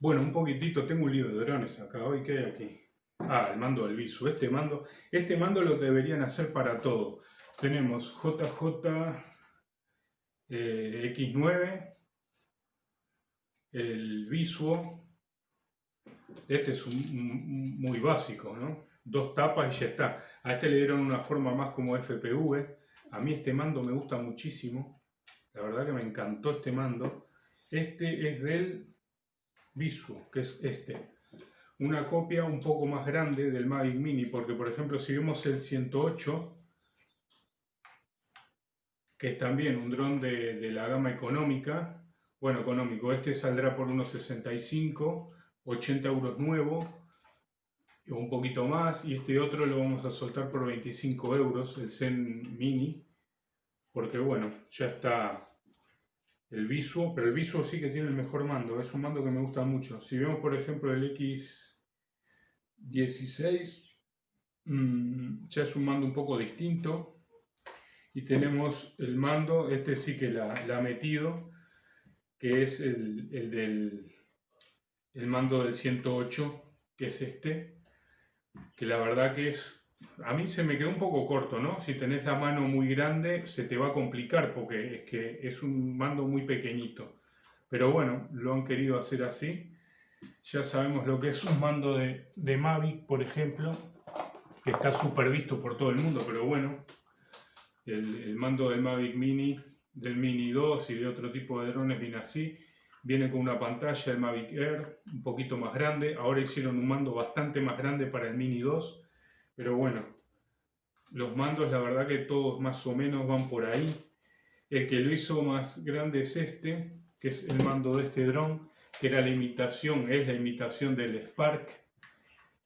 Bueno, un poquitito, tengo un libro de drones acá, hoy ¿qué hay aquí? Ah, el mando del Visu. Este mando, este mando lo deberían hacer para todo. Tenemos JJ eh, X9, el Visuo. Este es muy básico, ¿no? Dos tapas y ya está. A este le dieron una forma más como FPV. A mí este mando me gusta muchísimo. La verdad que me encantó este mando. Este es del Visuo, que es este. Una copia un poco más grande del Mavic Mini, porque por ejemplo si vemos el 108, que es también un dron de, la gama económica, bueno, económico, este saldrá por unos 65, 80 euros nuevo, o un poquito más, y este otro lo vamos a soltar por 25 euros, el Zen Mini, porque bueno, ya está el Visuo, pero el Visuo sí que tiene el mejor mando, es un mando que me gusta mucho. Si vemos por ejemplo el X16, mm, ya es un mando un poco distinto. Y tenemos el mando, este sí que la, ha metido, que es el, el del el mando del 108, que es este, que la verdad que es a mí se me quedó un poco corto, ¿no? Si tenés la mano muy grande se te va a complicar porque es que es un mando muy pequeñito. Pero bueno, lo han querido hacer así. Ya sabemos lo que es un mando de, de Mavic, por ejemplo, que está súper visto por todo el mundo, pero bueno, el, el, mando del Mavic Mini, del Mini 2 y de otro tipo de drones viene así. Viene con una pantalla, el Mavic Air, un poquito más grande. Ahora hicieron un mando bastante más grande para el Mini 2 pero bueno, los mandos la verdad que todos más o menos van por ahí. El que lo hizo más grande es este, que es el mando de este dron, que era la imitación, es la imitación del Spark.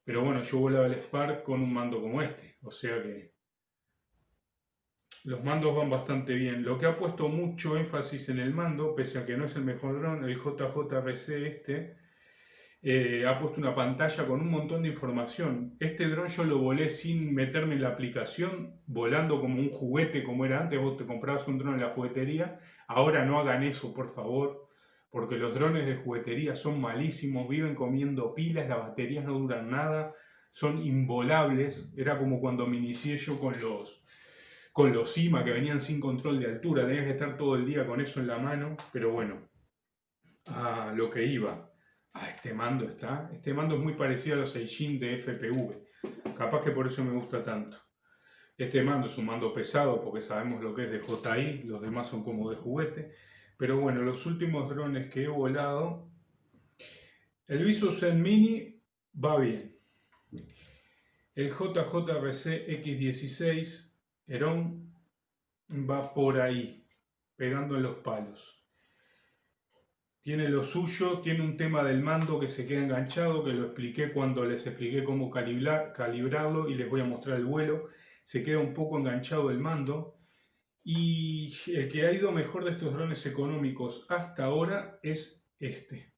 Pero bueno, yo volaba el Spark con un mando como este, o sea que los mandos van bastante bien. Lo que ha puesto mucho énfasis en el mando, pese a que no es el mejor dron, el JJRC este, eh, ha puesto una pantalla con un montón de información. Este dron yo lo volé sin meterme en la aplicación, volando como un juguete como era antes, vos te comprabas un dron en la juguetería. Ahora no hagan eso, por favor, porque los drones de juguetería son malísimos, viven comiendo pilas, las baterías no duran nada, son involables. Era como cuando me inicié yo con los, con los IMA que venían sin control de altura, tenías que estar todo el día con eso en la mano, pero bueno, a lo que iba Ah, este mando está. Este mando es muy parecido a los Seijin de FPV. Capaz que por eso me gusta tanto. Este mando es un mando pesado porque sabemos lo que es de JI, los demás son como de juguete. Pero bueno, los últimos drones que he volado, el Visu Zen Mini va bien. El JJRC X16 Heron va por ahí, pegando en los palos tiene lo suyo, tiene un tema del mando que se queda enganchado, que lo expliqué cuando les expliqué cómo calibrar, calibrarlo y les voy a mostrar el vuelo. Se queda un poco enganchado el mando. Y el que ha ido mejor de estos drones económicos hasta ahora es este.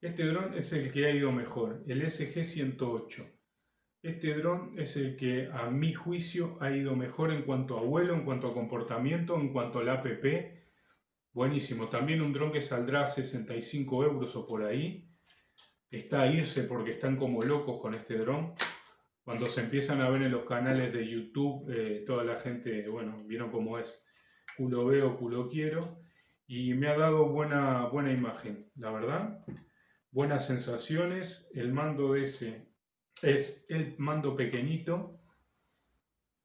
Este dron es el que ha ido mejor, el SG-108. Este dron es el que a mi juicio ha ido mejor en cuanto a vuelo, en cuanto a comportamiento, en cuanto al APP Buenísimo. También un dron que saldrá a 65 euros o por ahí. Está a irse porque están como locos con este dron. Cuando se empiezan a ver en los canales de YouTube, eh, toda la gente, bueno, vieron cómo es. Culo veo, culo quiero. Y me ha dado buena, buena imagen, la verdad. Buenas sensaciones. El mando ese es el mando pequeñito.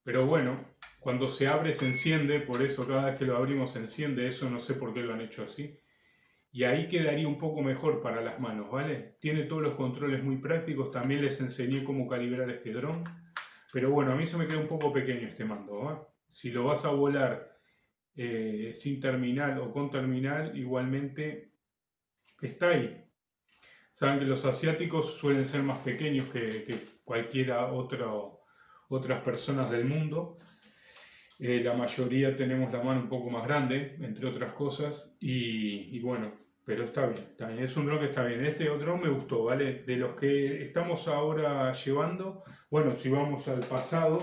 Pero bueno, cuando se abre se enciende, por eso cada vez que lo abrimos se enciende, eso no sé por qué lo han hecho así. Y ahí quedaría un poco mejor para las manos, ¿vale? Tiene todos los controles muy prácticos, también les enseñé cómo calibrar este dron. Pero bueno, a mí se me queda un poco pequeño este mando, ¿eh? Si lo vas a volar eh, sin terminal o con terminal, igualmente está ahí. Saben que los asiáticos suelen ser más pequeños que, que cualquiera otro, otras personas del mundo. Eh, la mayoría tenemos la mano un poco más grande, entre otras cosas, y, bueno, pero está bien, también es un dron que está bien. Este otro me gustó, ¿vale? De los que estamos ahora llevando, bueno, si vamos al pasado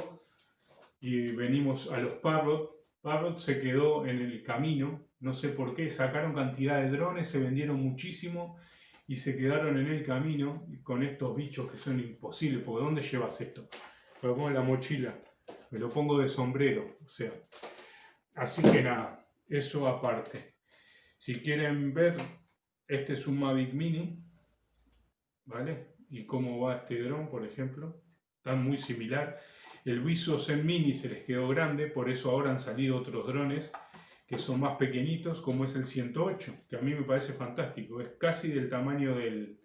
y venimos a los Parrot, Parrot se quedó en el camino, No sé por qué, sacaron cantidad de drones, se vendieron muchísimo y se quedaron en el camino con estos bichos que son imposibles, porque ¿dónde llevas esto? Me lo pongo en la mochila, me lo pongo de sombrero, o sea. Así que nada, eso aparte. Si quieren ver, este es un Mavic Mini, ¿vale? Y cómo va este dron, por ejemplo, está muy similar. El Viso Zen Mini se les quedó grande, por eso ahora han salido otros drones que son más pequeñitos, como es el 108, que a mí me parece fantástico. Es casi del tamaño del,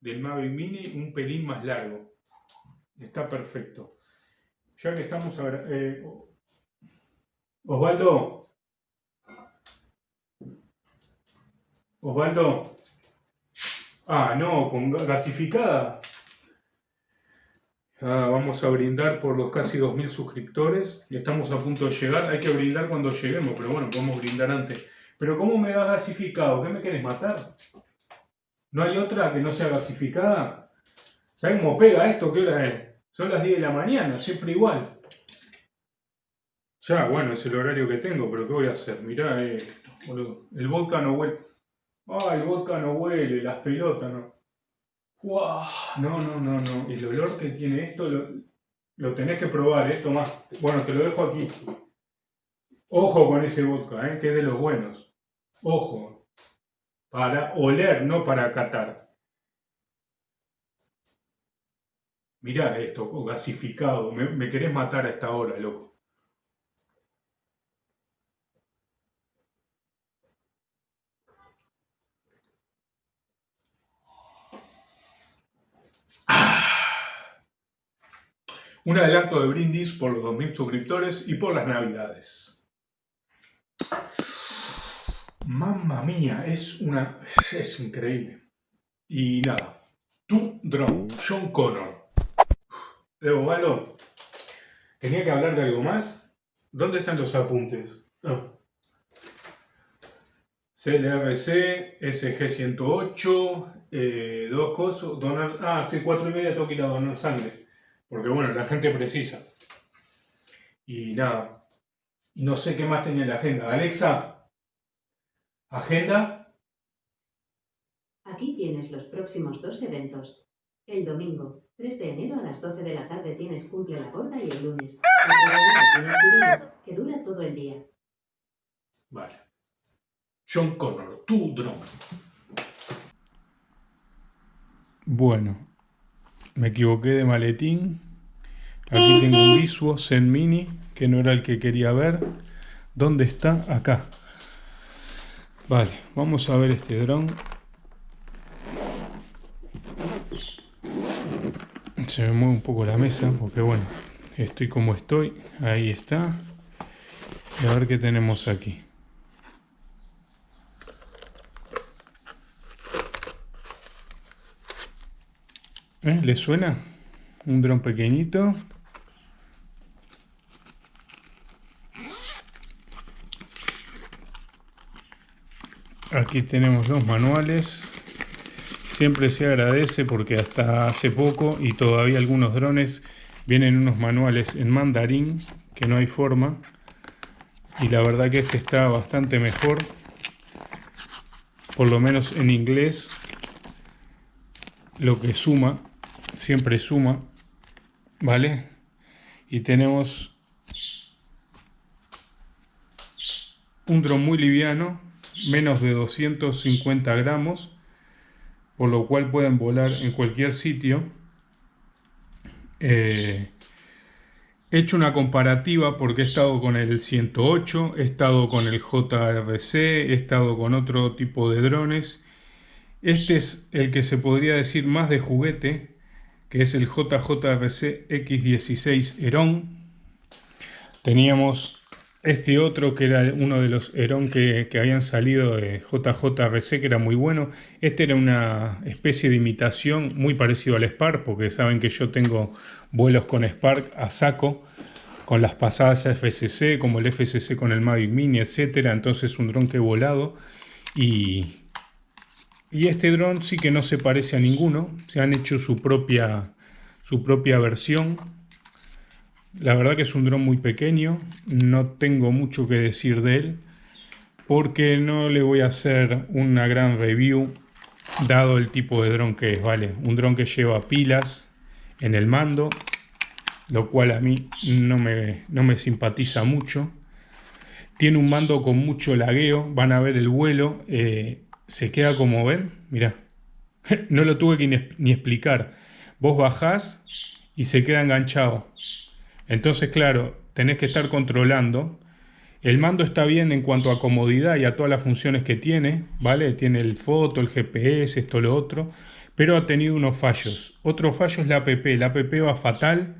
del Mavic Mini, un pelín más largo. Está perfecto. Ya que estamos... ahora, eh, Osvaldo. Osvaldo. Ah, no, con gasificada. Ah, vamos a brindar por los casi 2.000 suscriptores. Estamos a punto de llegar. Hay que brindar cuando lleguemos, pero bueno, podemos brindar antes. Pero ¿cómo me da gasificado? ¿Qué me quieres matar? ¿No hay otra que no sea gasificada? ¿Sabes cómo pega esto? ¿Qué hora es? Son las 10 de la mañana, siempre igual. Ya, bueno, es el horario que tengo, pero ¿qué voy a hacer? Mirá boludo. El vodka no huele. Ay, el vodka no huele, las pelotas no. ¡Wow! No, no, no, no. El olor que tiene esto lo, tenés que probar, más. Bueno, te lo dejo aquí. Ojo con ese vodka, ¿eh? que es de los buenos. Ojo. Para oler, no para catar. Mirá esto, gasificado. Me, me querés matar a esta hora, loco. Un adelanto de brindis por los 2.000 suscriptores y por las navidades. Mamma mía, es una... es increíble. Y nada, tu drone, John Connor. Evo, Malo, tenía que hablar de algo más. ¿Dónde están los apuntes? CLRC, SG108, eh, dos cosas, donar... Ah, sí, cuatro y media tengo que ir a donar sangre. Porque bueno, la gente precisa. Y nada, no sé qué más tenía en la agenda. Alexa, agenda. Aquí tienes los próximos dos eventos. El domingo, 3 de enero a las 12 de la tarde tienes cumple la gorda y el lunes, que dura todo el día. Vale. John Connor, tu drone. Bueno, me equivoqué de maletín. Aquí tengo un Visuo Zen Mini, que no era el que quería ver. ¿Dónde está? Acá. Vale, vamos a ver este dron. Se me mueve un poco la mesa, porque bueno, estoy como estoy. Ahí está. Y a ver qué tenemos aquí. ¿Eh? ¿Le suena? Un dron pequeñito. Aquí tenemos los manuales. Siempre se agradece porque hasta hace poco y todavía algunos drones vienen unos manuales en mandarín que no hay forma. Y la verdad que este está bastante mejor. Por lo menos en inglés. Lo que suma siempre suma, ¿vale? Y tenemos un dron muy liviano, menos de 250 gramos, por lo cual pueden volar en cualquier sitio. Eh, he hecho una comparativa porque he estado con el 108, he estado con el JRC, he estado con otro tipo de drones. Este es el que se podría decir más de juguete, que es el JJRC X16 Heron. Teníamos este otro que era uno de los Heron que, habían salido de JJRC, que era muy bueno. Este era una especie de imitación muy parecido al Spark, porque saben que yo tengo vuelos con Spark a saco, con las pasadas FCC, como el FCC con el Mavic Mini, etc. Entonces un dron que he volado y, y este dron sí que no se parece a ninguno. Se han hecho su propia, su propia versión. La verdad que es un dron muy pequeño. No tengo mucho que decir de él. porque no le voy a hacer una gran review dado el tipo de dron que es, ¿vale? Un dron que lleva pilas en el mando, lo cual a mí no me, no me simpatiza mucho. Tiene un mando con mucho lagueo, van a ver el vuelo, eh, se queda como ven, mirá, no lo tuve que ni explicar. Vos bajás y se queda enganchado. Entonces, claro, tenés que estar controlando. El mando está bien en cuanto a comodidad y a todas las funciones que tiene, ¿vale? Tiene el foto, el GPS, esto, lo otro, pero ha tenido unos fallos. Otro fallo es la app. La app va fatal.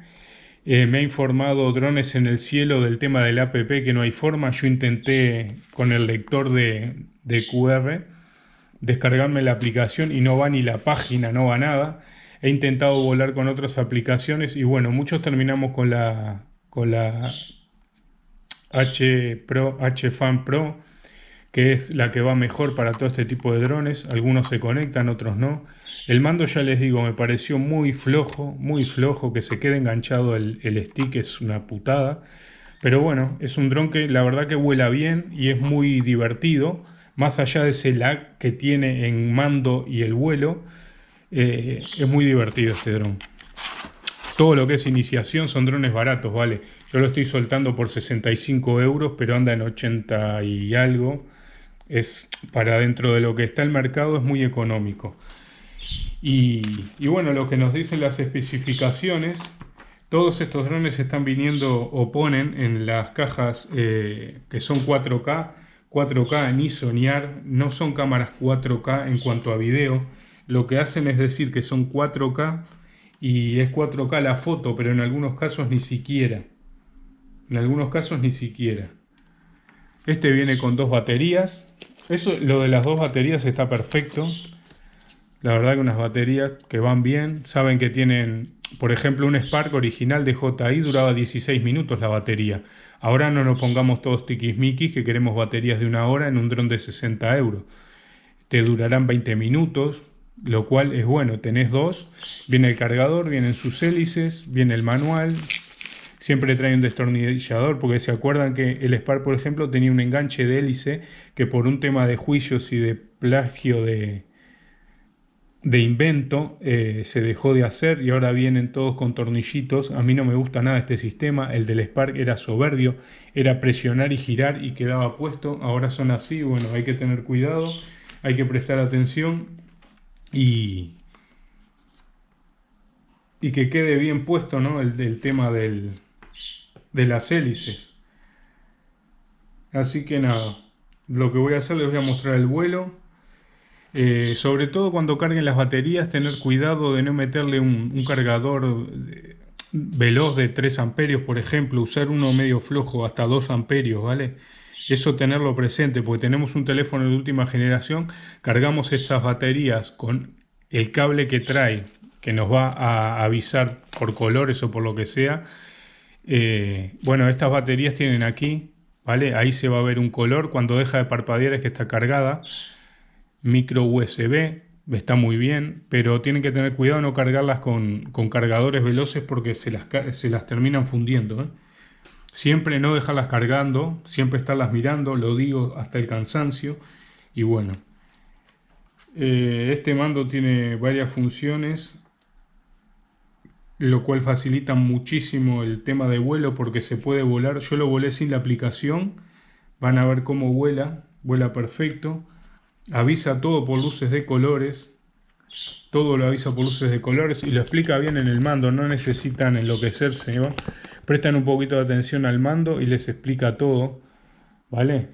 Eh, me ha informado Drones en el Cielo del tema de la app que no hay forma. Yo intenté con el lector de, de QR descargarme la aplicación y no va ni la página, no va nada. He intentado volar con otras aplicaciones y bueno, muchos terminamos con la, con la H Pro, H Fan Pro, que es la que va mejor para todo este tipo de drones. Algunos se conectan, otros no. El mando ya les digo, me pareció muy flojo, muy flojo, que se quede enganchado el, el stick es una putada. Pero bueno, es un dron que la verdad que vuela bien y es muy divertido. Más allá de ese lag que tiene en mando y el vuelo, eh, es muy divertido este dron. Todo lo que es iniciación son drones baratos, ¿vale? Yo lo estoy soltando por 65 euros, pero anda en 80 y algo. Es para dentro de lo que está el mercado, es muy económico. Y, bueno, lo que nos dicen las especificaciones, todos estos drones están viniendo o ponen en las cajas eh, que son 4K, 4K ni soñar, no son cámaras 4K en cuanto a video. Lo que hacen es decir que son 4K y es 4K la foto, pero en algunos casos ni siquiera. En algunos casos ni siquiera. Este viene con dos baterías. Eso, lo de las dos baterías está perfecto. La verdad que unas baterías que van bien. Saben que tienen, por ejemplo, un Spark original de JI duraba 16 minutos la batería. Ahora no nos pongamos todos tiquismiquis que queremos baterías de una hora en un dron de 60 euros. Te durarán 20 minutos, lo cual es bueno, tenés dos, viene el cargador, vienen sus hélices, viene el manual, siempre trae un destornillador, porque se acuerdan que el Spark, por ejemplo, tenía un enganche de hélice que por un tema de juicios y de plagio de, de invento eh, se dejó de hacer y ahora vienen todos con tornillitos. A mí no me gusta nada este sistema, el del Spark era soberbio, era presionar y girar y quedaba puesto, ahora son así, bueno, hay que tener cuidado, hay que prestar atención y, que quede bien puesto el, tema del, de las hélices. Así que nada, lo que voy a hacer les voy a mostrar el vuelo. Eh, sobre todo cuando carguen las baterías, tener cuidado de no meterle un, cargador veloz de 3 amperios, por ejemplo, usar uno medio flojo hasta 2 amperios, ¿vale? Eso tenerlo presente, porque tenemos un teléfono de última generación, cargamos esas baterías con el cable que trae, que nos va a avisar por colores o por lo que sea. Eh, bueno, estas baterías tienen aquí, ¿vale? Ahí se va a ver un color, cuando deja de parpadear es que está cargada. Micro USB, está muy bien, pero tienen que tener cuidado no cargarlas con, cargadores veloces porque se las, se las terminan fundiendo. ¿eh? Siempre no dejarlas cargando, siempre estarlas mirando, lo digo hasta el cansancio. Y bueno, eh, este mando tiene varias funciones, lo cual facilita muchísimo el tema de vuelo porque se puede volar. Yo lo volé sin la aplicación, van a ver cómo vuela, vuela perfecto. Avisa todo por luces de colores, todo lo avisa por luces de colores y lo explica bien en el mando, no necesitan enloquecerse. ¿va? Prestan un poquito de atención al mando y les explica todo, ¿vale?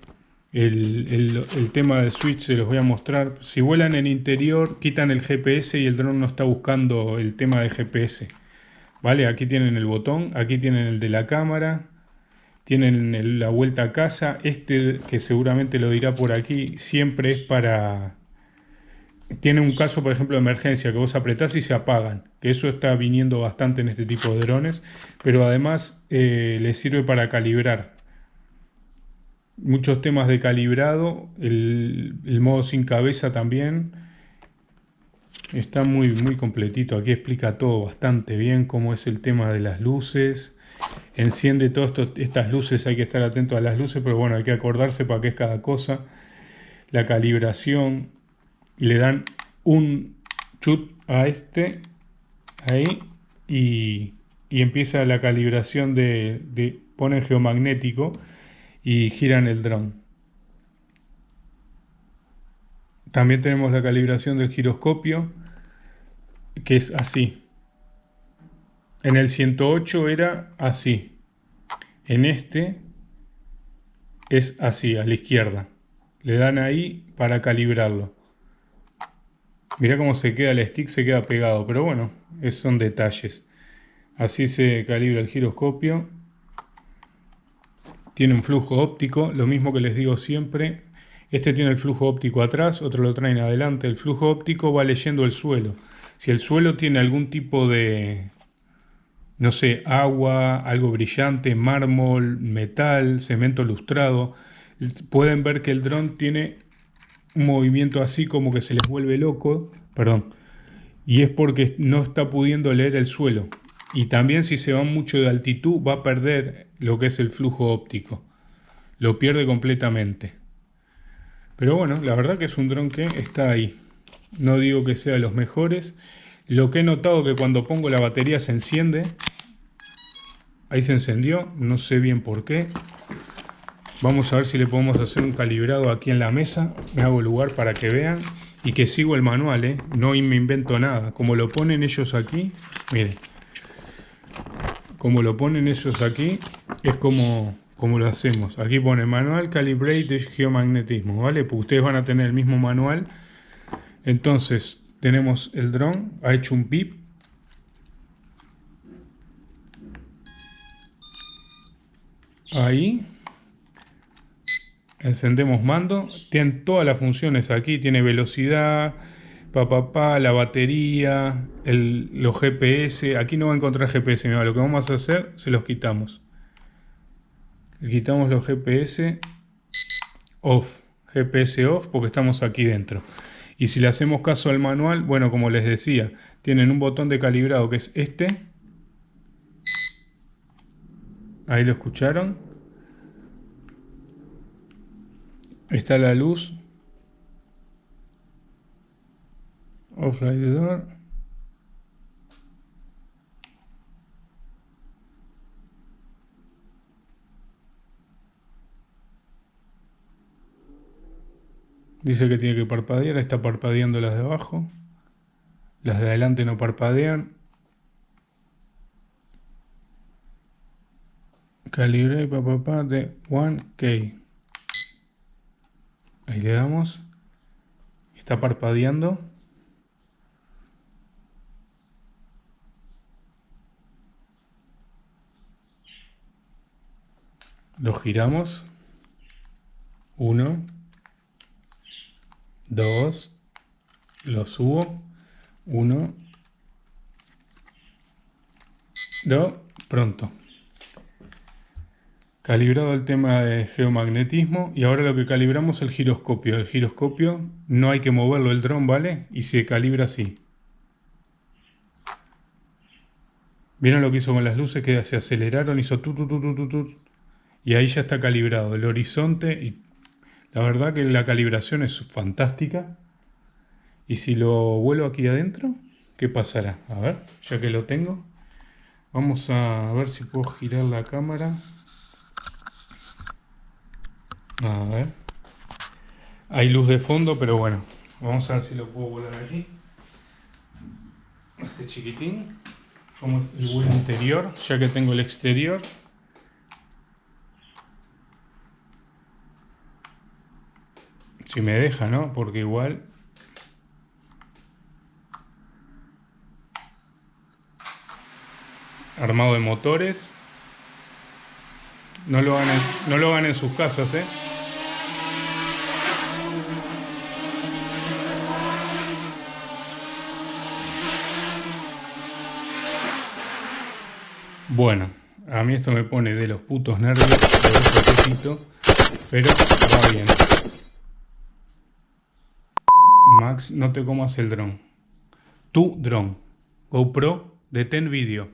El, tema del switch se los voy a mostrar. Si vuelan en interior, quitan el GPS y el dron no está buscando el tema de GPS. ¿Vale? Aquí tienen el botón, aquí tienen el de la cámara, tienen la vuelta a casa. Este, que seguramente lo dirá por aquí, siempre es para tiene un caso, por ejemplo, de emergencia, que vos apretás y se apagan, que eso está viniendo bastante en este tipo de drones, pero además eh, les sirve para calibrar. Muchos temas de calibrado, el, modo sin cabeza también, está muy, muy completito, aquí explica todo bastante bien, cómo es el tema de las luces, enciende todas estas luces, hay que estar atento a las luces, pero bueno, hay que acordarse para qué es cada cosa. La calibración, le dan un chut a este, ahí, y, empieza la calibración de, ponen geomagnético y giran el dron. También tenemos la calibración del giroscopio, que es así. En el 108 era así. En este es así, a la izquierda. Le dan ahí para calibrarlo. Mira cómo se queda el stick, se queda pegado. Pero bueno, esos son detalles. Así se calibra el giroscopio. Tiene un flujo óptico, lo mismo que les digo siempre. Este tiene el flujo óptico atrás, otro lo traen adelante. El flujo óptico va leyendo el suelo. Si el suelo tiene algún tipo de, no sé, agua, algo brillante, mármol, metal, cemento lustrado, pueden ver que el dron tiene un movimiento así como que se les vuelve loco, perdón, y es porque no está pudiendo leer el suelo. Y también si se va mucho de altitud va a perder lo que es el flujo óptico. Lo pierde completamente. Pero bueno, la verdad que es un dron que está ahí. No digo que sea de los mejores. Lo que he notado que cuando pongo la batería se enciende. Ahí se encendió, no sé bien por qué. Vamos a ver si le podemos hacer un calibrado aquí en la mesa. Me hago lugar para que vean. Y que sigo el manual, ¿eh? No me invento nada. Como lo ponen ellos aquí, miren. Como lo ponen ellos aquí, es como, como lo hacemos. Aquí pone manual calibrate geomagnetismo, ¿vale? Ustedes van a tener el mismo manual. Entonces, tenemos el dron, ha hecho un pip. Ahí. Encendemos mando. Tiene todas las funciones aquí. Tiene velocidad, pa, la batería, el, los GPS. Aquí no va a encontrar GPS. lo que vamos a hacer, se los quitamos. Quitamos los GPS off. GPS off porque estamos aquí dentro. Y si le hacemos caso al manual, bueno, como les decía, tienen un botón de calibrado que es este. Ahí lo escucharon. Está la luz. Off light door. Dice que tiene que parpadear, está parpadeando las de abajo. Las de adelante no parpadean. Calibre papá de 1K. Le damos. Está parpadeando. Lo giramos. Uno. 2, lo subo, 1, 2, pronto. Calibrado el tema de geomagnetismo y ahora lo que calibramos es el giroscopio. El giroscopio no hay que moverlo el dron, ¿vale? Y se calibra así. ¿Vieron lo que hizo con las luces? Que se aceleraron, hizo tu, tu, Y ahí ya está calibrado el horizonte y la verdad que la calibración es fantástica. Y si lo vuelo aquí adentro, ¿qué pasará? A ver, ya que lo tengo. Vamos a ver si puedo girar la cámara. A ver. Hay luz de fondo, pero bueno. Vamos a ver si lo puedo volar aquí. Este chiquitín. Como el vuelo interior, ya que tengo el exterior. Si me deja, ¿no? Porque igual... Armado de motores. No lo hagan en, no lo hagan en sus casas, ¿eh? Bueno, a mí esto me pone de los putos nervios, pero va bien. Max, no te comas el dron. Tu dron. GoPro, detén vídeo.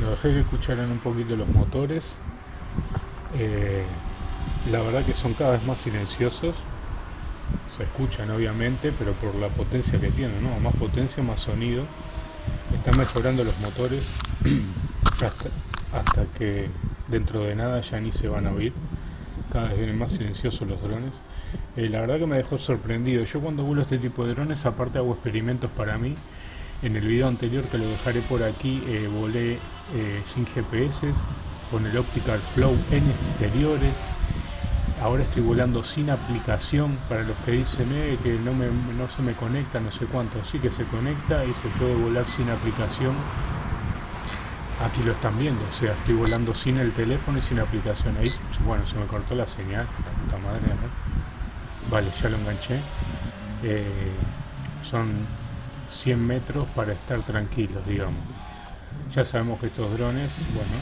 Bueno, dejé que escucharan un poquito los motores. Eh, la verdad que son cada vez más silenciosos. Se escuchan obviamente, pero por la potencia que tienen, ¿no? Más potencia, más sonido. Están mejorando los motores hasta, que dentro de nada ya ni se van a oír. Cada vez vienen más silenciosos los drones. Eh, la verdad que me dejó sorprendido. Yo cuando vuelo este tipo de drones, aparte hago experimentos para mí. En el video anterior que lo dejaré por aquí, eh, volé eh, sin GPS, con el Optical Flow en exteriores. Ahora estoy volando sin aplicación para los que dicen que no, me, no se me conecta, no sé cuánto. Sí que se conecta y se puede volar sin aplicación. Aquí lo están viendo, o sea, estoy volando sin el teléfono y sin aplicación. Ahí, bueno, se me cortó la señal, la puta madre. Vale, ya lo enganché. Eh, son 100 metros para estar tranquilos, digamos. Ya sabemos que estos drones, bueno,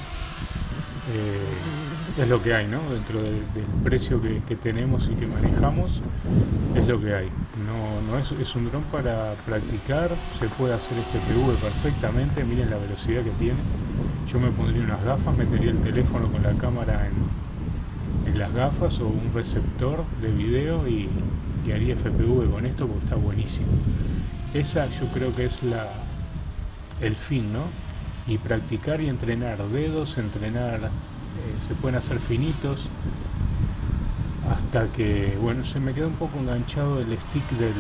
eh, es lo que hay, ¿no? Dentro del precio que, tenemos y que manejamos, es lo que hay. No, no es, un dron para practicar, se puede hacer este PV perfectamente, miren la velocidad que tiene. Yo me pondría unas gafas, metería el teléfono con la cámara en, en las gafas o un receptor de video y, y haría FPV con esto porque está buenísimo. Esa yo creo que es la, el fin, ¿no? y practicar y entrenar dedos, entrenar, eh, se pueden hacer finitos hasta que, bueno, se me queda un poco enganchado el stick del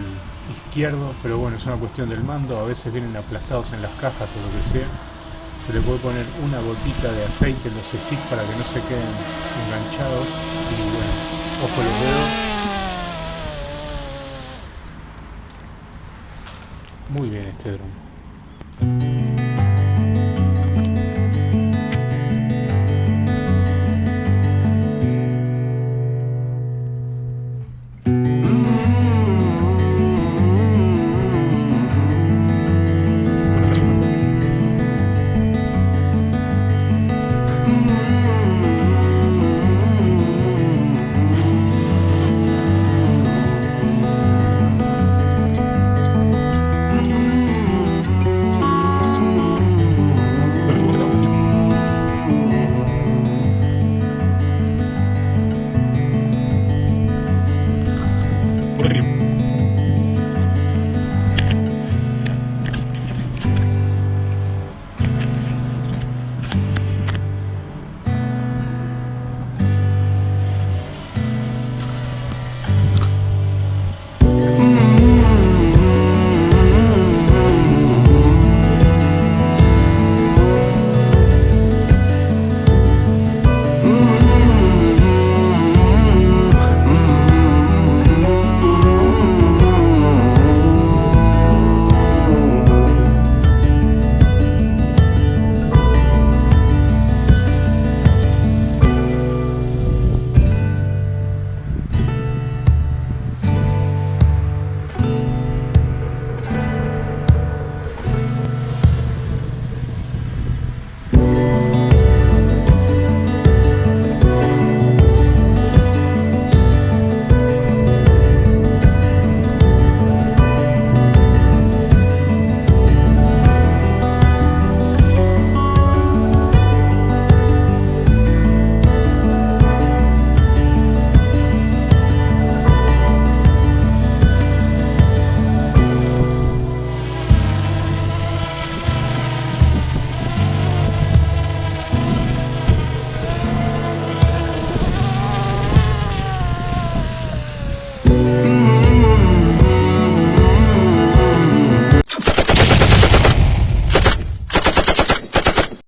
izquierdo, pero bueno, es una cuestión del mando, a veces vienen aplastados en las cajas o lo que sea. Se le puede poner una gotita de aceite en los sticks para que no se queden enganchados y bueno, ojo los dedos. muy bien este dron.